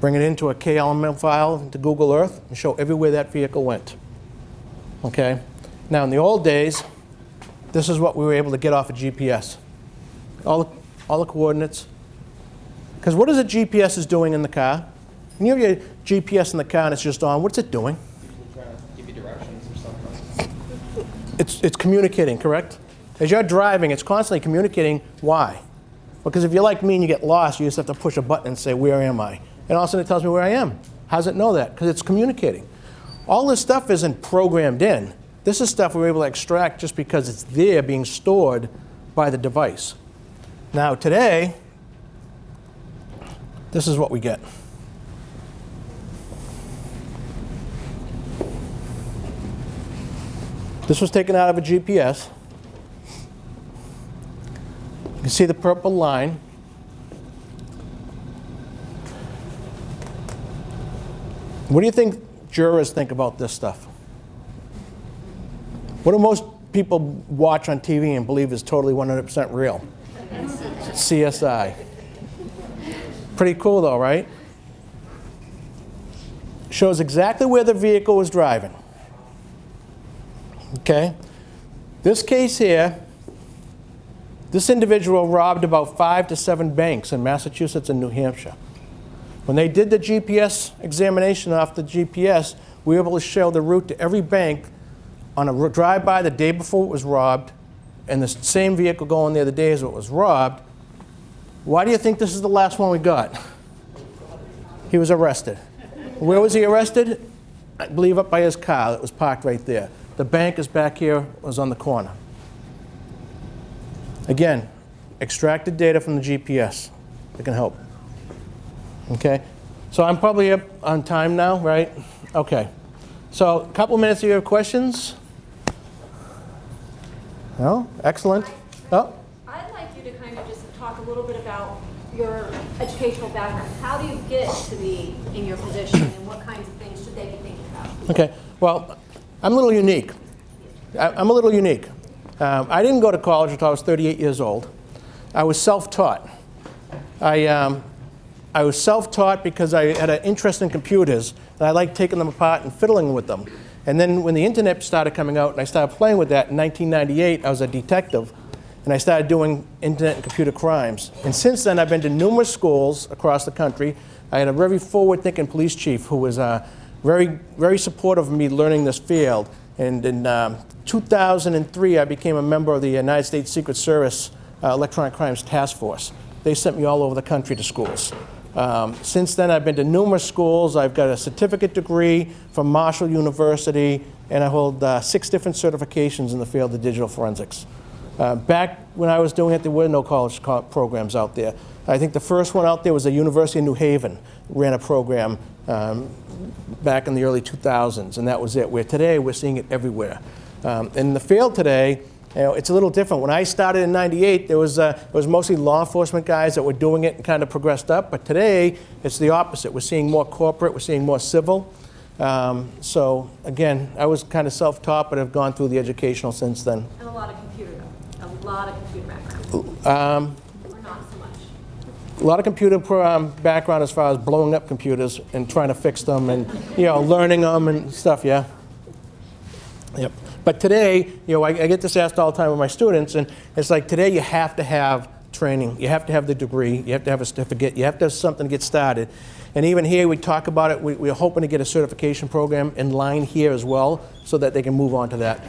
bring it into a KML file into Google Earth, and show everywhere that vehicle went. Okay? Now, in the old days, this is what we were able to get off a GPS. All the, all the coordinates. Because what is a GPS is doing in the car? When you have your GPS in the car and it's just on, what's it doing? Usually trying to give you directions or something. It's, it's communicating, correct? As you're driving, it's constantly communicating why. Because if you're like me and you get lost, you just have to push a button and say, where am I? And all of a sudden it tells me where I am. How does it know that? Because it's communicating. All this stuff isn't programmed in. This is stuff we're able to extract just because it's there being stored by the device. Now today, this is what we get. This was taken out of a GPS. You can see the purple line. What do you think jurors think about this stuff? What do most people watch on TV and believe is totally 100% real? CSI. Pretty cool though, right? Shows exactly where the vehicle was driving. Okay? This case here, this individual robbed about five to seven banks in Massachusetts and New Hampshire. When they did the GPS examination off the GPS, we were able to show the route to every bank on a drive-by the day before it was robbed, and the same vehicle going there the day as it was robbed. Why do you think this is the last one we got? He was arrested. Where was he arrested? I believe up by his car that was parked right there. The bank is back here, was on the corner. Again, extracted data from the GPS. It can help. Okay? So I'm probably up on time now, right? Okay. So a couple minutes if you have questions? No? Excellent. Oh, I'd like you to kind of just talk a little bit about your educational background. How do you get to be in your position, and what kinds of things should they be thinking about? okay. Well, I'm a little unique. I'm a little unique. Um, I didn't go to college until I was 38 years old. I was self-taught. I, um, I was self-taught because I had an interest in computers, and I liked taking them apart and fiddling with them. And then when the internet started coming out and I started playing with that in 1998, I was a detective, and I started doing internet and computer crimes. And since then, I've been to numerous schools across the country. I had a very forward-thinking police chief who was uh, very, very supportive of me learning this field. And in um, 2003, I became a member of the United States Secret Service uh, Electronic Crimes Task Force. They sent me all over the country to schools. Um, since then, I've been to numerous schools. I've got a certificate degree from Marshall University, and I hold uh, six different certifications in the field of digital forensics. Uh, back when I was doing it, there were no college co- programs out there. I think the first one out there was the University of New Haven ran a program um, back in the early 2000s, and that was it. Where today we're seeing it everywhere. Um, in the field today, you know, it's a little different. When I started in '98, there was uh, it was mostly law enforcement guys that were doing it and kind of progressed up. But today, it's the opposite. We're seeing more corporate. We're seeing more civil. Um, so again, I was kind of self-taught, but I've gone through the educational since then. And a lot of computer, though. A lot of computer background. Um, Or not so much. A lot of computer pro- um, background as far as blowing up computers and trying to fix them and you know learning them and stuff. Yeah. Yep. But today, you know, I, I get this asked all the time with my students, and it's like today you have to have training. You have to have the degree. You have to have a certificate. You have to have something to get started. And even here, we talk about it. We, we're hoping to get a certification program in line here as well, so that they can move on to that.